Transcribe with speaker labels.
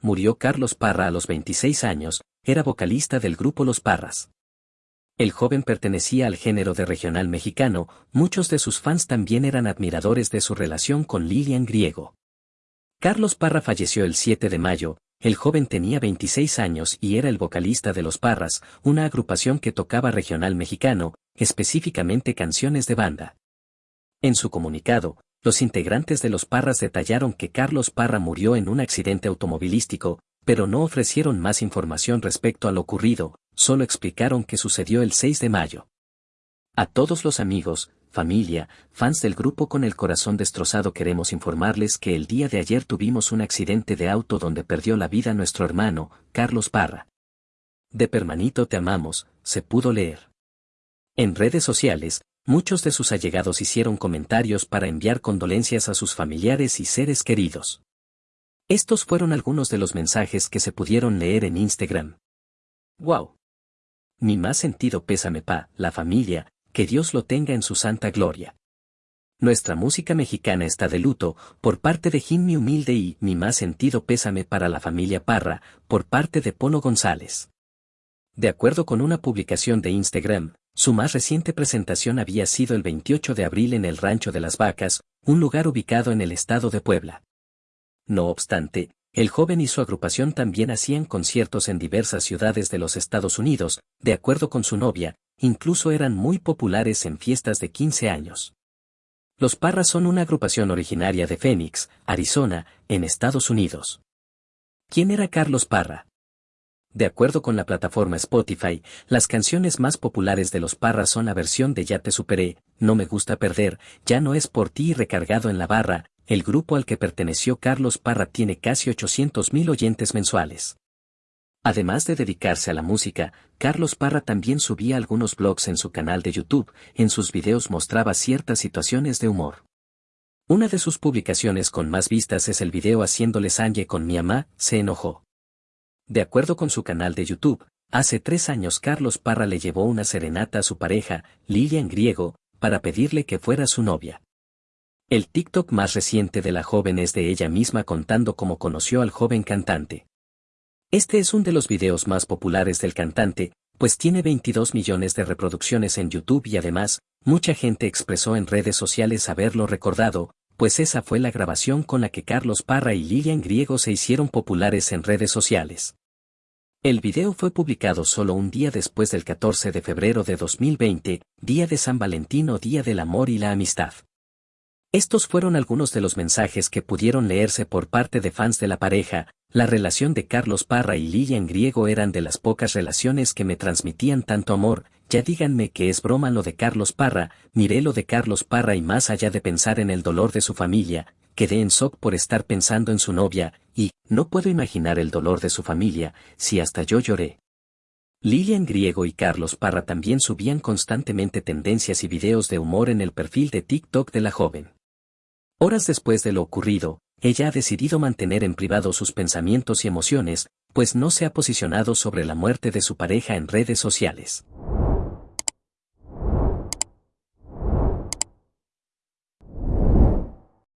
Speaker 1: murió Carlos Parra a los 26 años, era vocalista del grupo Los Parras. El joven pertenecía al género de regional mexicano, muchos de sus fans también eran admiradores de su relación con Lilian Griego. Carlos Parra falleció el 7 de mayo, el joven tenía 26 años y era el vocalista de Los Parras, una agrupación que tocaba regional mexicano, específicamente canciones de banda. En su comunicado, los integrantes de Los Parras detallaron que Carlos Parra murió en un accidente automovilístico, pero no ofrecieron más información respecto a lo ocurrido, solo explicaron que sucedió el 6 de mayo. A todos los amigos, familia, fans del grupo con el corazón destrozado queremos informarles que el día de ayer tuvimos un accidente de auto donde perdió la vida nuestro hermano, Carlos Parra. De permanito te amamos, se pudo leer. En redes sociales, muchos de sus allegados hicieron comentarios para enviar condolencias a sus familiares y seres queridos. Estos fueron algunos de los mensajes que se pudieron leer en Instagram. ¡Wow! Mi más sentido pésame pa, la familia, que Dios lo tenga en su santa gloria. Nuestra música mexicana está de luto, por parte de Jimmy Humilde y mi más sentido pésame para la familia Parra, por parte de Polo González. De acuerdo con una publicación de Instagram, su más reciente presentación había sido el 28 de abril en el Rancho de las Vacas, un lugar ubicado en el estado de Puebla. No obstante, el joven y su agrupación también hacían conciertos en diversas ciudades de los Estados Unidos, de acuerdo con su novia, incluso eran muy populares en fiestas de 15 años. Los Parras son una agrupación originaria de Phoenix, Arizona, en Estados Unidos. ¿Quién era Carlos Parra? De acuerdo con la plataforma Spotify, las canciones más populares de los Parras son la versión de Ya te superé, No me gusta perder, Ya no es por ti y recargado en la barra, el grupo al que perteneció Carlos Parra tiene casi 800.000 oyentes mensuales. Además de dedicarse a la música, Carlos Parra también subía algunos blogs en su canal de YouTube, en sus videos mostraba ciertas situaciones de humor. Una de sus publicaciones con más vistas es el video haciéndole sangre con mi mamá, se enojó. De acuerdo con su canal de YouTube, hace tres años Carlos Parra le llevó una serenata a su pareja, Lilian Griego, para pedirle que fuera su novia. El TikTok más reciente de la joven es de ella misma contando cómo conoció al joven cantante. Este es uno de los videos más populares del cantante, pues tiene 22 millones de reproducciones en YouTube y además, mucha gente expresó en redes sociales haberlo recordado, pues esa fue la grabación con la que Carlos Parra y Lilian Griego se hicieron populares en redes sociales. El video fue publicado solo un día después del 14 de febrero de 2020, día de San Valentín o Día del Amor y la Amistad. Estos fueron algunos de los mensajes que pudieron leerse por parte de fans de la pareja, la relación de Carlos Parra y Lilian Griego eran de las pocas relaciones que me transmitían tanto amor, ya díganme que es broma lo de Carlos Parra, miré lo de Carlos Parra y más allá de pensar en el dolor de su familia, quedé en shock por estar pensando en su novia, y, no puedo imaginar el dolor de su familia, si hasta yo lloré. Lilian Griego y Carlos Parra también subían constantemente tendencias y videos de humor en el perfil de TikTok de la joven. Horas después de lo ocurrido, ella ha decidido mantener en privado sus pensamientos y emociones, pues no se ha posicionado sobre la muerte de su pareja en redes sociales.